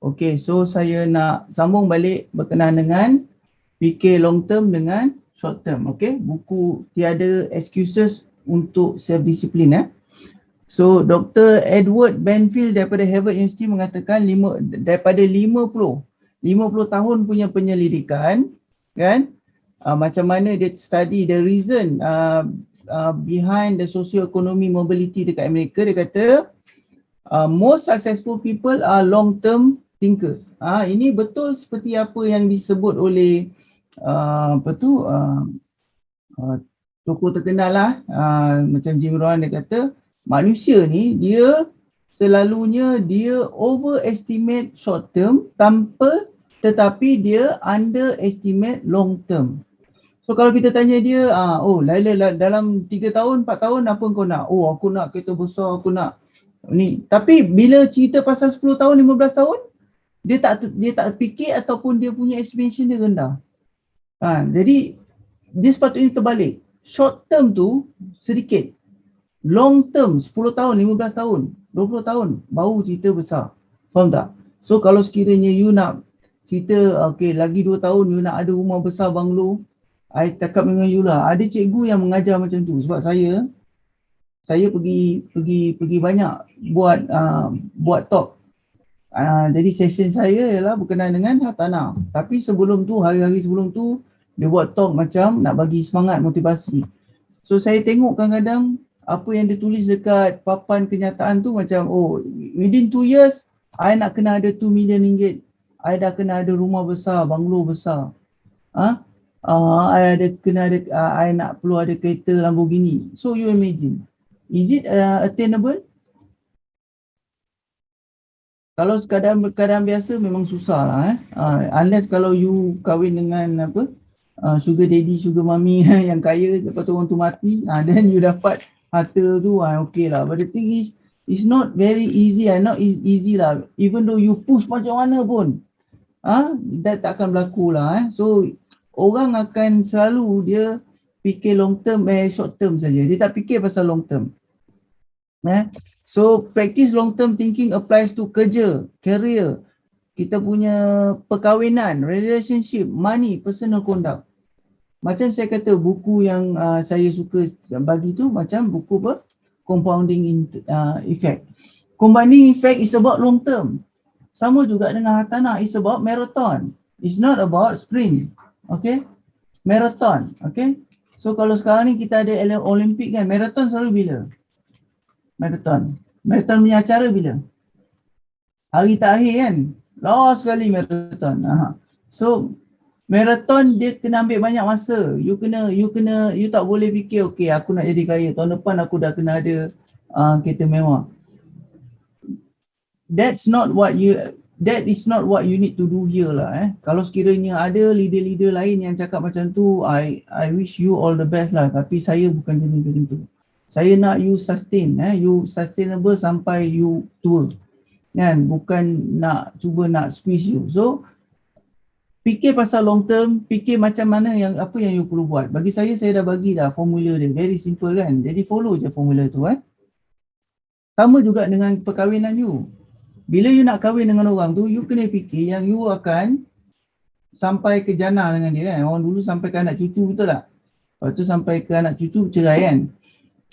Okay, so saya nak sambung balik berkenaan dengan fikir long term dengan short term. Okay, buku tiada excuses untuk self discipline eh. So Dr. Edward Benfield daripada Harvard University mengatakan lima, daripada 50 50 tahun punya penyelidikan kan uh, macam mana dia study the reason uh, uh, behind the socio-economic mobility dekat Amerika dia kata uh, most successful people are long term thinkers. Ah ini betul seperti apa yang disebut oleh uh, apa tu uh, uh, tokoh terkenal lah uh, macam Jim Rohn dia kata manusia ni dia selalunya dia overestimate short term tanpa tetapi dia underestimate long term. So kalau kita tanya dia, ah, oh Laila dalam 3 tahun, 4 tahun apa kau nak? Oh aku nak kereta besar, aku nak ni. Tapi bila cerita pasal 10 tahun, 15 tahun, dia tak dia tak fikir ataupun dia punya estimation dia rendah. Ha, jadi dia sepatutnya terbalik. Short term tu sedikit. Long term 10 tahun, 15 tahun, 20 tahun baru cerita besar. Faham tak? So kalau sekiranya you nak cerita okay lagi 2 tahun you nak ada rumah besar banglo, I cakap dengan you lah. Ada cikgu yang mengajar macam tu sebab saya saya pergi pergi pergi banyak buat uh, buat talk. Uh, jadi session saya ialah berkenaan dengan hartanah. Tapi sebelum tu hari-hari sebelum tu dia buat talk macam nak bagi semangat motivasi. So saya tengok kadang-kadang apa yang dia tulis dekat papan kenyataan tu macam oh within 2 years I nak kena ada 2 million ringgit. I dah kena ada rumah besar, banglo besar. Ha? Uh, I ada kena ada uh, I nak perlu ada kereta Lamborghini. So you imagine. Is it uh, attainable? Kalau keadaan keadaan biasa memang susah lah eh. Uh, unless kalau you kahwin dengan apa? uh, sugar daddy, sugar mommy yang kaya lepas tu orang tu mati, uh, then you dapat harta tu, uh, okay lah. But the thing is, it's not very easy, uh, not easy lah. Even though you push macam mana pun, ah, uh, that tak akan berlaku lah. Eh. So, orang akan selalu dia fikir long term, eh short term saja. Dia tak fikir pasal long term. Eh. So, practice long term thinking applies to kerja, career, kita punya perkahwinan, relationship, money, personal conduct. Macam saya kata buku yang uh, saya suka bagi tu macam buku apa? Compounding in, uh, effect. Compounding effect is about long term sama juga dengan hartanah is about marathon. It's not about sprint okay? Marathon okay? So kalau sekarang ni kita ada Olympic kan marathon selalu bila marathon marathon punya acara bila hari terakhir kan last sekali marathon Aha. so marathon dia kena ambil banyak masa. You kena you kena you tak boleh fikir okey aku nak jadi kaya tahun depan aku dah kena ada uh, kereta mewah. That's not what you that is not what you need to do here lah eh. Kalau sekiranya ada leader-leader lain yang cakap macam tu, I I wish you all the best lah. Tapi saya bukan jenis macam tu. Saya nak you sustain eh, you sustainable sampai you tua. Kan? Bukan nak cuba nak squeeze you. So fikir pasal long term, fikir macam mana yang apa yang you perlu buat. Bagi saya, saya dah bagi dah formula dia. Very simple kan. Jadi follow je formula tu eh. Sama juga dengan perkahwinan you. Bila you nak kahwin dengan orang tu, you kena fikir yang you akan sampai ke jana dengan dia kan. Orang dulu sampai ke anak cucu betul tak? Lepas tu sampai ke anak cucu cerai kan.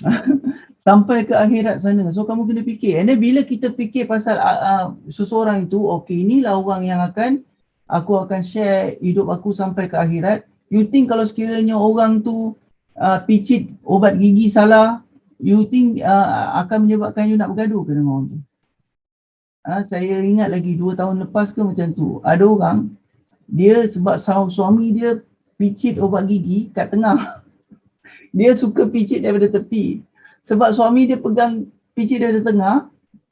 sampai ke akhirat sana. So kamu kena fikir. And then bila kita fikir pasal uh, uh, seseorang itu, okay inilah orang yang akan aku akan share hidup aku sampai ke akhirat. You think kalau sekiranya orang tu uh, picit obat gigi salah, you think uh, akan menyebabkan you nak bergaduh ke dengan orang tu? Uh, saya ingat lagi dua tahun lepas ke macam tu, ada orang dia sebab suami dia picit obat gigi kat tengah. dia suka picit daripada tepi. Sebab suami dia pegang picit daripada tengah,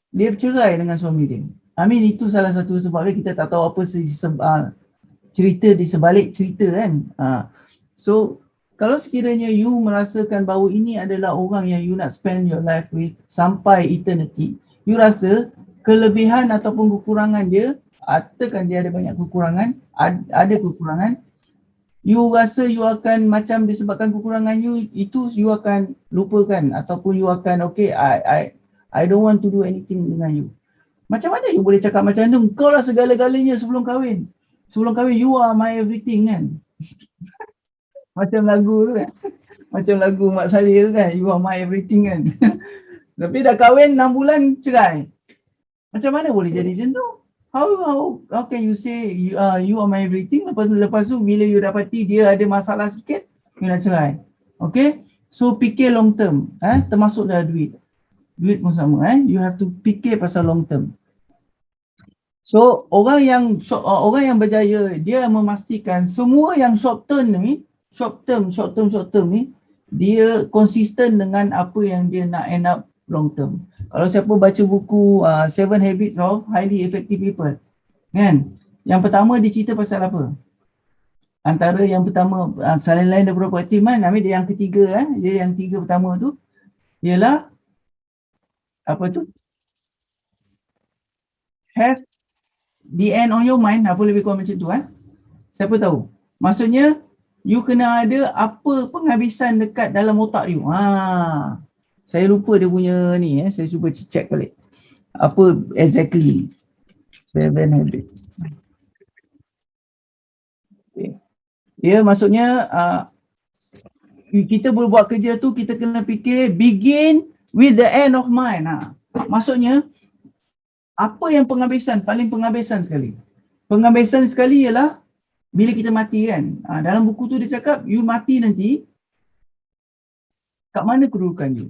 dia bercerai dengan suami dia. Mean itu salah satu sebabnya kita tak tahu apa uh, cerita di sebalik cerita kan. Uh, so kalau sekiranya you merasakan bahawa ini adalah orang yang you nak spend your life with sampai eternity, you rasa kelebihan ataupun kekurangan dia, atakan dia ada banyak kekurangan, ada kekurangan, you rasa you akan macam disebabkan kekurangan you, itu you akan lupakan ataupun you akan okay, I I I don't want to do anything dengan you Macam mana you boleh cakap macam tu? Kau lah segala-galanya sebelum kahwin. Sebelum kahwin, you are my everything kan? macam lagu tu kan? Macam lagu Mak Salih tu kan? You are my everything kan? Tapi dah kahwin 6 bulan cerai. Macam mana boleh jadi macam tu? How, how, how can you say you, uh, you are my everything? Lepas, lepas tu bila you dapati dia ada masalah sikit, you nak cerai. Okay? So fikir long term. Eh? Termasuk dah duit. Duit pun sama. Eh? You have to fikir pasal long term. So orang yang uh, orang yang berjaya dia memastikan semua yang short term ni, short term, short term, short term ni dia konsisten dengan apa yang dia nak end up long term. Kalau siapa baca buku uh, Seven Habits of Highly Effective People, kan? Yang pertama dia cerita pasal apa? Antara yang pertama, uh, selain lain daripada proaktif kan, ambil dia yang ketiga, eh? dia yang tiga pertama tu, ialah apa tu? Have the end on your mind, apa lebih kurang macam tu eh? Siapa tahu? Maksudnya, you kena ada apa penghabisan dekat dalam otak you. Ha, saya lupa dia punya ni eh. Saya cuba check balik. Apa exactly? Seven habits. Okay. Ya maksudnya uh, kita berbuat kerja tu kita kena fikir begin with the end of mind. Ha. Maksudnya apa yang penghabisan? Paling penghabisan sekali. Penghabisan sekali ialah bila kita mati kan. Ha, dalam buku tu dia cakap you mati nanti kat mana kedudukan you?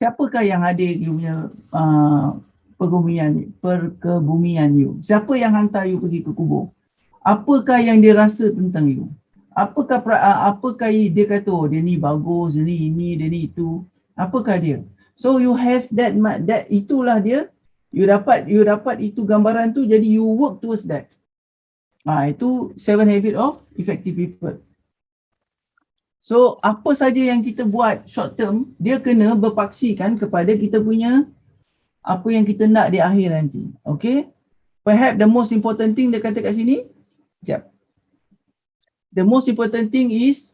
Siapakah yang hadir you punya uh, perkebumian, perkebumian you? Siapa yang hantar you pergi ke kubur? Apakah yang dia rasa tentang you? Apakah uh, apakah dia kata oh dia ni bagus, dia ni ini, dia ni itu? Apakah dia? So you have that that itulah dia. You dapat you dapat itu gambaran tu jadi you work towards that. Ah ha, itu seven habit of effective people. So apa saja yang kita buat short term, dia kena berpaksikan kepada kita punya apa yang kita nak di akhir nanti. Okay. Perhaps the most important thing dia kata kat sini. Sekejap. The most important thing is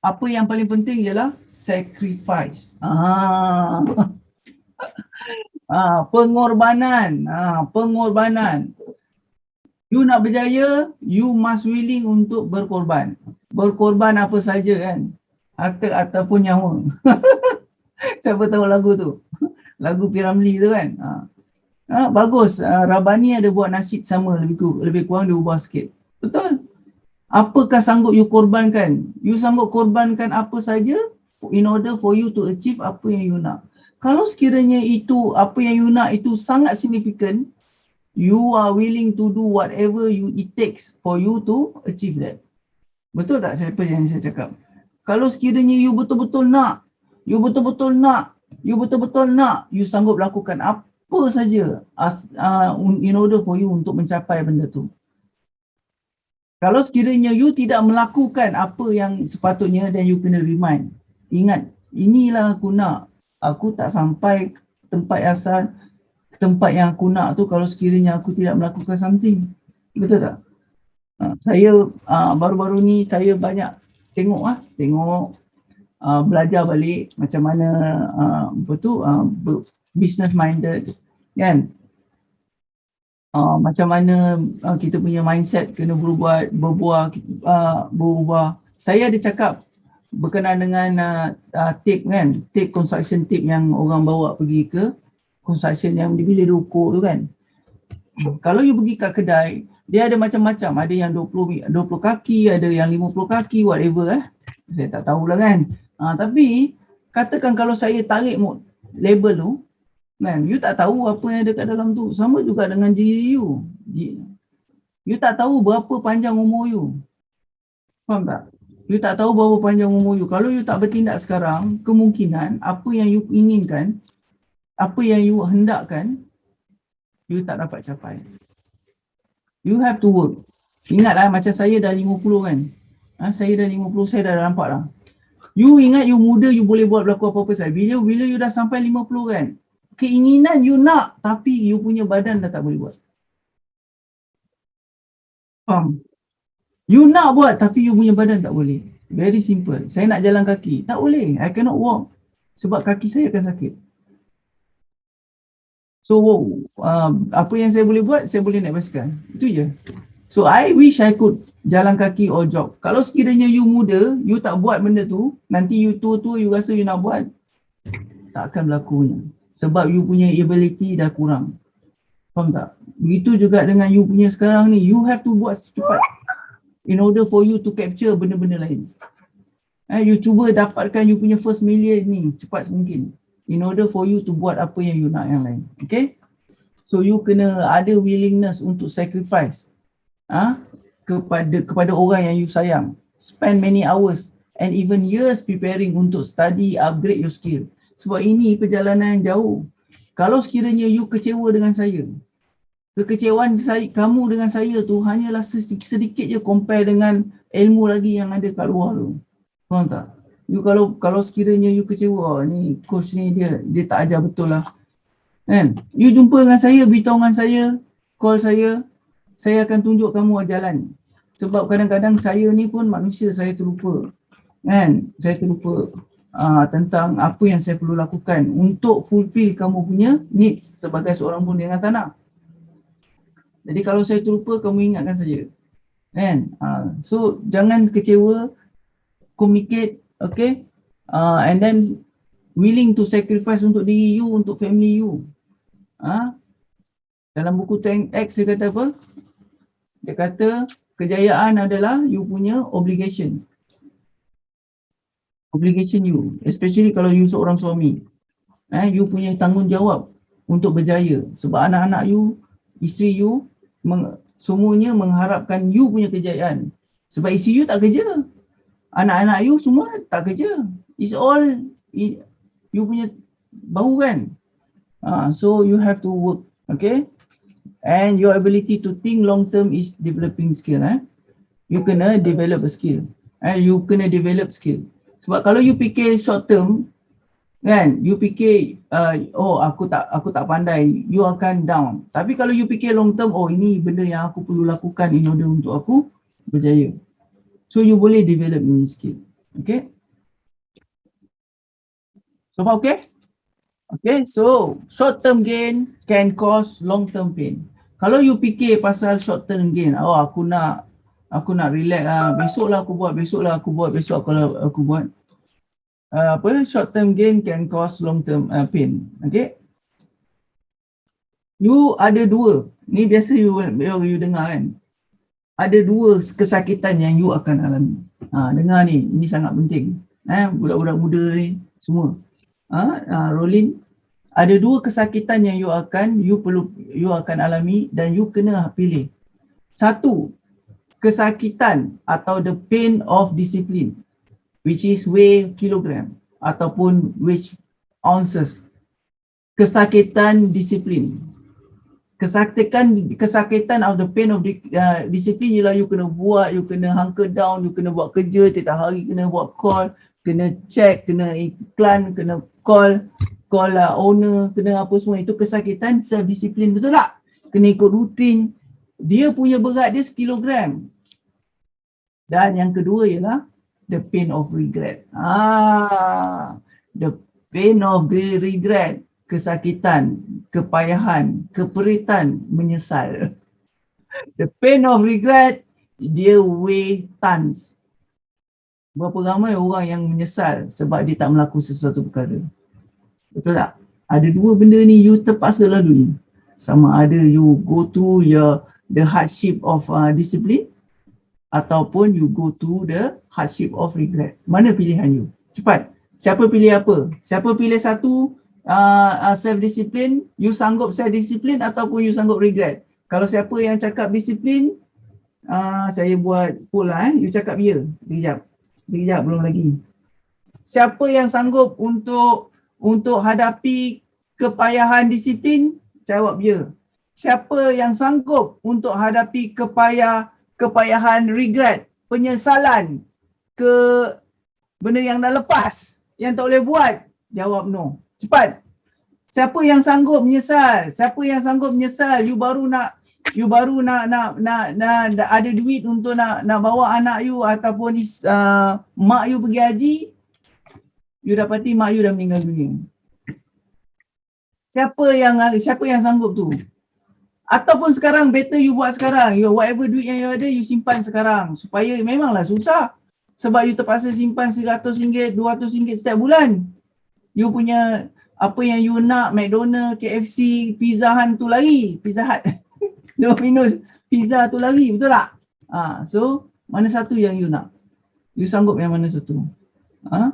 apa yang paling penting ialah sacrifice. Ah. ah, pengorbanan. Ah, pengorbanan. You nak berjaya, you must willing untuk berkorban. Berkorban apa saja kan? Harta ataupun nyawa. Siapa tahu lagu tu? Lagu Piramli tu kan? Ha. Ha, bagus. Uh, Rabani ada buat nasyid sama lebih kurang, lebih kurang dia ubah sikit. Betul? Apakah sanggup you korbankan? You sanggup korbankan apa saja in order for you to achieve apa yang you nak. Kalau sekiranya itu apa yang you nak itu sangat significant you are willing to do whatever you it takes for you to achieve that Betul tak siapa yang saya cakap? Kalau sekiranya you betul-betul nak, you betul-betul nak, you betul-betul nak, you sanggup lakukan apa saja as, uh, in order for you untuk mencapai benda tu. Kalau sekiranya you tidak melakukan apa yang sepatutnya dan you kena remind. Ingat, inilah aku nak. Aku tak sampai tempat asal, tempat yang aku nak tu kalau sekiranya aku tidak melakukan something. Betul tak? Ah, saya uh, baru-baru ni saya banyak tengok ah tengok uh, belajar balik macam mana uh, apa tu uh, business minded kan uh, macam mana uh, kita punya mindset kena berubah berbuah uh, berubah saya ada cakap berkenaan dengan uh, uh, tip kan tip construction tip yang orang bawa pergi ke construction yang di bilik ukur tu kan. Kalau you pergi kat kedai dia ada macam-macam. Ada yang 20 20 kaki ada yang 50 kaki whatever eh. Saya tak tahulah kan. Ha, tapi katakan kalau saya tarik label tu kan you tak tahu apa yang ada kat dalam tu. Sama juga dengan diri you you tak tahu berapa panjang umur you. Faham tak? You tak tahu berapa panjang umur you. Kalau you tak bertindak sekarang kemungkinan apa yang you inginkan apa yang you hendakkan you tak dapat capai You have to work. Ingatlah macam saya dah 50 kan. Ha, saya dah 50, saya dah nampak lah. You ingat you muda, you boleh buat berlaku apa-apa saya. Bila, bila you dah sampai 50 kan, keinginan you nak tapi you punya badan dah tak boleh buat. Faham? You nak buat tapi you punya badan tak boleh. Very simple. Saya nak jalan kaki. Tak boleh. I cannot walk. Sebab kaki saya akan sakit. So um, apa yang saya boleh buat, saya boleh naik basikal. Itu je. So I wish I could jalan kaki or jog. Kalau sekiranya you muda, you tak buat benda tu, nanti you tua-tua you rasa you nak buat, tak akan berlakunya. Sebab you punya ability dah kurang. Faham tak? Begitu juga dengan you punya sekarang ni, you have to buat secepat in order for you to capture benda-benda lain. Eh, you cuba dapatkan you punya first million ni cepat mungkin in order for you to buat apa yang you nak yang lain. Okay? So you kena ada willingness untuk sacrifice ah ha? kepada kepada orang yang you sayang. Spend many hours and even years preparing untuk study, upgrade your skill. Sebab ini perjalanan yang jauh. Kalau sekiranya you kecewa dengan saya, kekecewaan saya, kamu dengan saya tu hanyalah sedikit, sedikit je compare dengan ilmu lagi yang ada kat luar tu. Faham tak? You kalau kalau sekiranya you kecewa, ni coach ni dia dia tak ajar betul lah. Kan? You jumpa dengan saya, beritahu dengan saya, call saya, saya akan tunjuk kamu jalan. Sebab kadang-kadang saya ni pun manusia, saya terlupa. Kan? Saya terlupa uh, tentang apa yang saya perlu lakukan untuk fulfill kamu punya needs sebagai seorang pun dengan tanah. Jadi kalau saya terlupa, kamu ingatkan saja. Kan? Uh, so jangan kecewa, communicate, okay? Uh, and then willing to sacrifice untuk diri you, untuk family you. Uh, dalam buku Tank X dia kata apa? Dia kata kejayaan adalah you punya obligation. Obligation you, especially kalau you seorang suami. Eh, you punya tanggungjawab untuk berjaya sebab anak-anak you, isteri you meng, semuanya mengharapkan you punya kejayaan. Sebab isi you tak kerja. Anak-anak you semua tak kerja. It's all you punya bahu kan. Uh, so you have to work. Okay. And your ability to think long term is developing skill. Eh? You kena develop a skill. Eh? You kena develop skill. Sebab kalau you fikir short term, kan you fikir uh, oh aku tak aku tak pandai you akan down tapi kalau you fikir long term oh ini benda yang aku perlu lakukan in order untuk aku berjaya so you boleh develop new skill. Okay? So far okay? Okay so short term gain can cause long term pain. Kalau you fikir pasal short term gain oh aku nak aku nak relax ah besoklah aku buat besoklah aku buat besok aku aku buat uh, apa short term gain can cause long term uh, pain. Okay? You ada dua. Ni biasa you you, you dengar kan ada dua kesakitan yang you akan alami. Ha, dengar ni ini sangat penting. Eh budak-budak muda ni semua. Ha, uh, rolling ada dua kesakitan yang you akan you perlu you akan alami dan you kena pilih. Satu kesakitan atau the pain of discipline which is weigh kilogram ataupun which ounces. Kesakitan disiplin kesakitan kesakitan of the pain of uh, disiplin ialah you kena buat you kena hunker down you kena buat kerja tiap hari kena buat call kena check kena iklan kena call call uh, owner kena apa semua. Itu kesakitan self disiplin betul tak? Kena ikut rutin. Dia punya berat dia sekilogram. Dan yang kedua ialah the pain of regret. Ah, the pain of regret, kesakitan, kepayahan, keperitan, menyesal. The pain of regret, dia weigh tons. Berapa ramai orang yang menyesal sebab dia tak melakukan sesuatu perkara. Betul tak? Ada dua benda ni you terpaksa lalui. Sama ada you go through your the hardship of uh, discipline ataupun you go to the hardship of regret. Mana pilihan you? Cepat. Siapa pilih apa? Siapa pilih satu uh, uh, self-discipline, you sanggup self-discipline ataupun you sanggup regret? Kalau siapa yang cakap disiplin, uh, saya buat poll lah eh. You cakap ya. Sekejap. Sekejap belum lagi. Siapa yang sanggup untuk untuk hadapi kepayahan disiplin? Jawab ya. Siapa yang sanggup untuk hadapi kepayah kepayahan, regret, penyesalan ke benda yang dah lepas yang tak boleh buat? Jawab no. Cepat. Siapa yang sanggup menyesal? Siapa yang sanggup menyesal? You baru nak you baru nak nak nak, nak, nak ada duit untuk nak nak bawa anak you ataupun uh, mak you pergi haji. You dapati mak you dah meninggal dunia. Siapa yang siapa yang sanggup tu? Ataupun sekarang better you buat sekarang. You whatever duit yang you ada you simpan sekarang supaya memanglah susah. Sebab you terpaksa simpan RM100, RM200 setiap bulan. You punya apa yang you nak McDonald, KFC, Pizza Hut tu lagi. Pizza Hut. Domino's, pizza tu lagi. Betul tak? Ha, so mana satu yang you nak? You sanggup yang mana satu? Ha?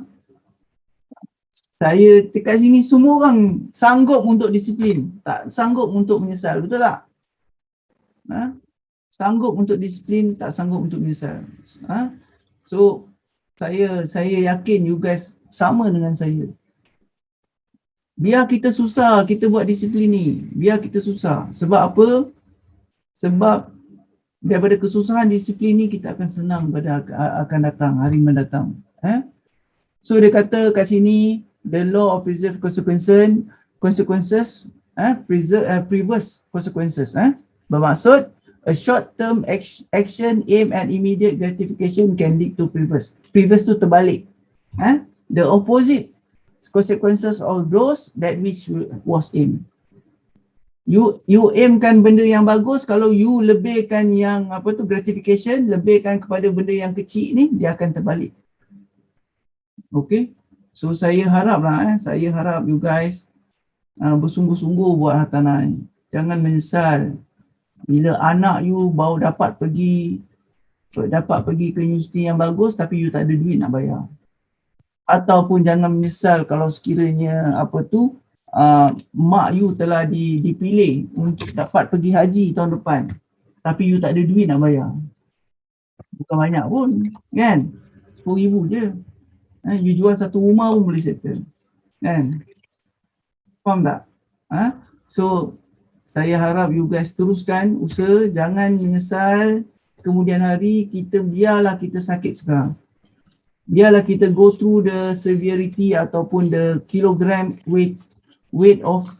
Saya dekat sini semua orang sanggup untuk disiplin. Tak sanggup untuk menyesal. Betul tak? Ha? Sanggup untuk disiplin, tak sanggup untuk menyesal. Ha? So, saya saya yakin you guys sama dengan saya. Biar kita susah kita buat disiplin ni. Biar kita susah. Sebab apa? Sebab daripada kesusahan disiplin ni kita akan senang pada akan datang, hari mendatang. Eh? So dia kata kat sini, the law of preserve consequences, consequences, eh? preserve, uh, previous consequences. Eh? Bermaksud, a short-term action aim at immediate gratification can lead to previous. Previous tu terbalik. Eh? The opposite consequences of those that which was aimed. You you aimkan benda yang bagus, kalau you lebihkan yang apa tu gratification, lebihkan kepada benda yang kecil ni, dia akan terbalik. Okay. So saya harap lah eh, saya harap you guys uh, bersungguh-sungguh buat hartanah ni. Jangan menyesal bila anak you baru dapat pergi dapat pergi ke universiti yang bagus tapi you tak ada duit nak bayar. Ataupun jangan menyesal kalau sekiranya apa tu uh, mak you telah di, dipilih untuk dapat pergi haji tahun depan tapi you tak ada duit nak bayar. Bukan banyak pun kan. RM10,000 je. Eh, you jual satu rumah pun boleh settle. Kan? Faham tak? Ha? So saya harap you guys teruskan usaha jangan menyesal kemudian hari kita biarlah kita sakit sekarang biarlah kita go through the severity ataupun the kilogram weight weight of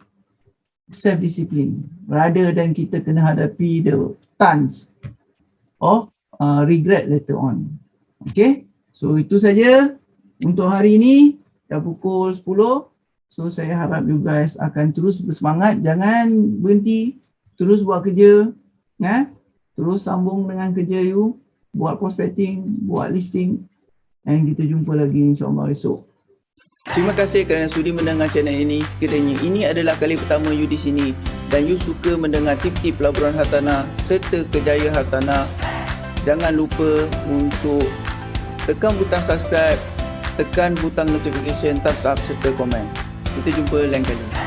self discipline rather than kita kena hadapi the tons of uh, regret later on. Okay? So itu saja untuk hari ini. Dah pukul 10 So saya harap you guys akan terus bersemangat, jangan berhenti, terus buat kerja, ya. Terus sambung dengan kerja you, buat prospecting, buat listing dan kita jumpa lagi insyaAllah esok. Terima kasih kerana sudi mendengar channel ini. Sekiranya ini adalah kali pertama you di sini dan you suka mendengar tip-tip pelaburan hartanah serta kejayaan hartanah, jangan lupa untuk tekan butang subscribe, tekan butang notification, thumbs up serta komen. Kita jumpa lain kali.